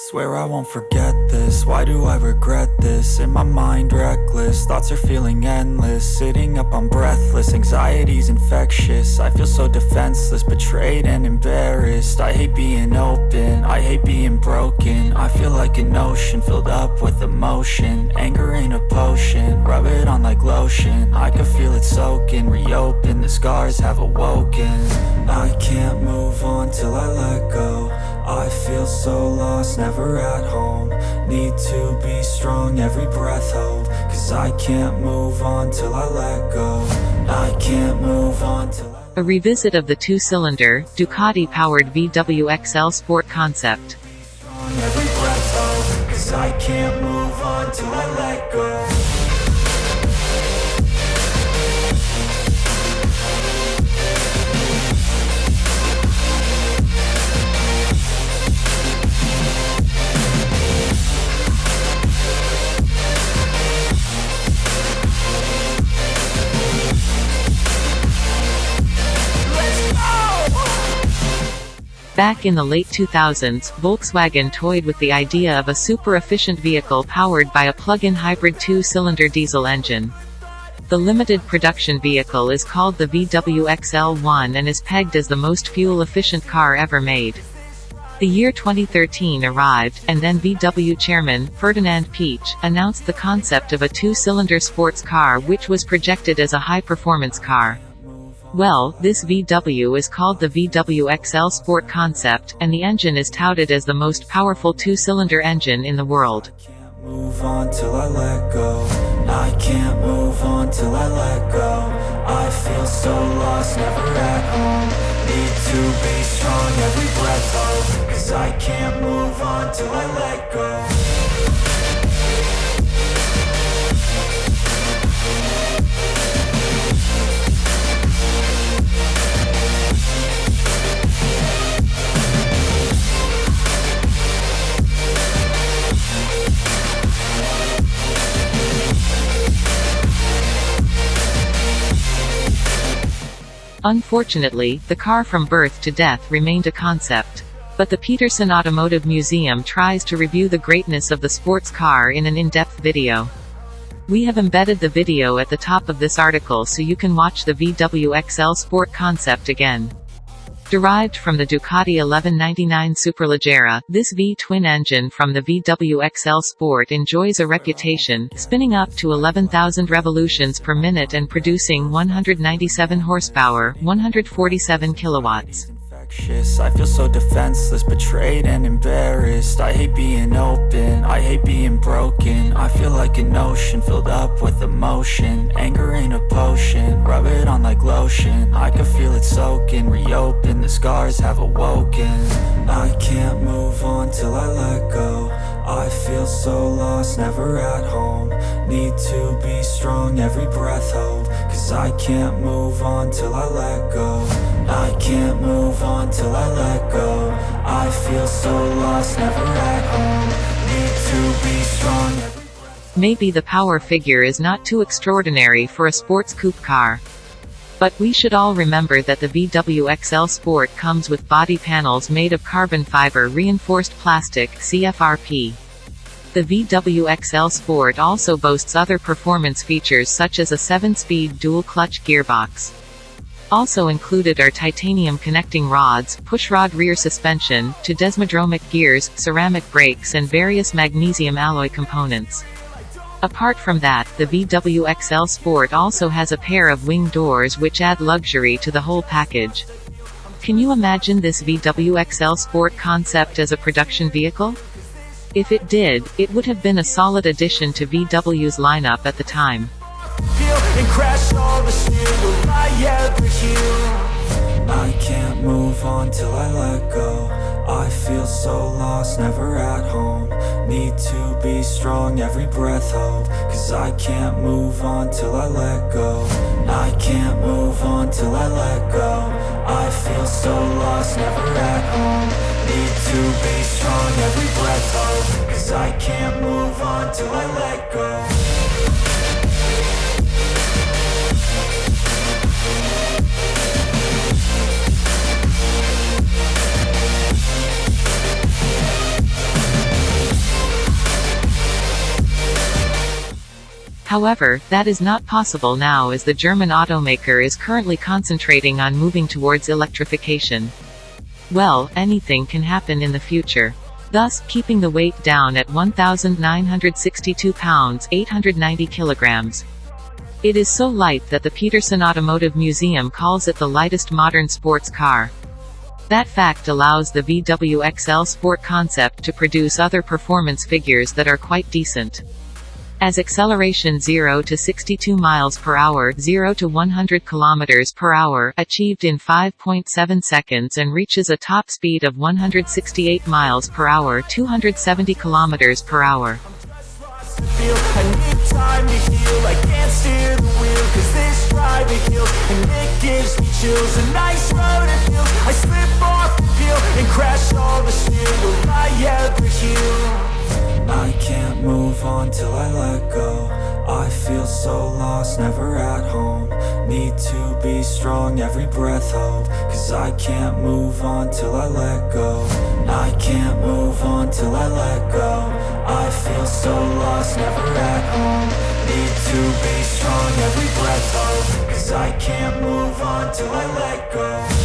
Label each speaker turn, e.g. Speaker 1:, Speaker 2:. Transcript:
Speaker 1: Swear I won't forget this, why do I regret this? In my mind reckless, thoughts are feeling endless. Sitting up I'm breathless, anxiety's infectious. I feel so defenseless, betrayed and embarrassed. I hate being open, I hate being broken. I feel like an ocean, filled up with emotion. Anger ain't a potion, rub it on like lotion. I can feel it soaking, reopen, the scars have awoken. I can't move on till I let go I feel so lost, never at home. Need to be strong, every breath hold. Cause I can't move on till I let go. I can't move on till I
Speaker 2: A revisit of the two-cylinder, Ducati-powered VW XL Sport concept. Back in the late 2000s, Volkswagen toyed with the idea of a super-efficient vehicle powered by a plug-in hybrid two-cylinder diesel engine. The limited production vehicle is called the VW XL1 and is pegged as the most fuel-efficient car ever made. The year 2013 arrived, and then VW chairman, Ferdinand Piëch, announced the concept of a two-cylinder sports car which was projected as a high-performance car. Well, this VW is called the VW XL Sport concept, and the engine is touted as the most powerful two-cylinder engine in the world.
Speaker 1: I can't move on till I let go. I feel so lost, never at home. Need to be strong, every breath Cause I can't move on till I let go
Speaker 2: Unfortunately, the car from birth to death remained a concept. But the Petersen Automotive Museum tries to review the greatness of the sports car in an in-depth video. We have embedded the video at the top of this article so you can watch the VW XL Sport concept again. Derived from the Ducati 1199 Superleggera, this V-twin engine from the VW XL Sport enjoys a reputation, spinning up to 11,000 revolutions per minute and producing 197 horsepower, 147 kilowatts.
Speaker 1: Infectious. I feel so defenseless, betrayed and embarrassed. I hate being open, I hate being broken. I feel like an ocean, filled up with emotion. Anger ain't a potion, rub it on like lotion. I can feel it soaking, reopen, the scars have awoken. I can't move on till I let go. I feel so lost, never at home. Need to be strong, every breath hold Cause I can't move on till I let go I can't move on till I let go I feel so lost, never at home Need to be strong
Speaker 2: Maybe the power figure is not too extraordinary for a sports coupe car. But we should all remember that the VW XL Sport comes with body panels made of carbon fiber reinforced plastic CFRP. The VW XL Sport also boasts other performance features such as a 7-speed dual-clutch gearbox. Also included are titanium connecting rods, pushrod rear suspension, to desmodromic gears, ceramic brakes and various magnesium alloy components. Apart from that, the VW XL Sport also has a pair of wing doors which add luxury to the whole package. Can you imagine this VW XL Sport concept as a production vehicle? If it did, it would have been a solid addition to VW's lineup at the time.
Speaker 1: I can't move on till I let go. I feel so lost, never at home. Need to be strong, every breath hold. Cause I can't move on till I let go. I can't move on till I let go. I feel so lost, never at home. Need to be strong, every breath hold
Speaker 2: However, that is not possible now as the German automaker is currently concentrating on moving towards electrification. Well, anything can happen in the future. Thus, keeping the weight down at 1,962 pounds 890 kilograms. It is so light that the Petersen Automotive Museum calls it the lightest modern sports car. That fact allows the VW XL Sport concept to produce other performance figures that are quite decent. As acceleration 0 to 62 miles per hour, 0 to 100 kilometers per hour, achieved in 5.7 seconds and reaches a top speed of 168 miles per hour, 270 kilometers per hour
Speaker 1: And crash all the steel Will I ever heal? I can't move on till I let go. I feel so lost, never at home. Need to be strong, every breath hold. Cause I can't move on till I let go. I can't move on till I let go. I feel so lost, never at home. Need to be strong, every breath hold. Cause I can't move on till I let go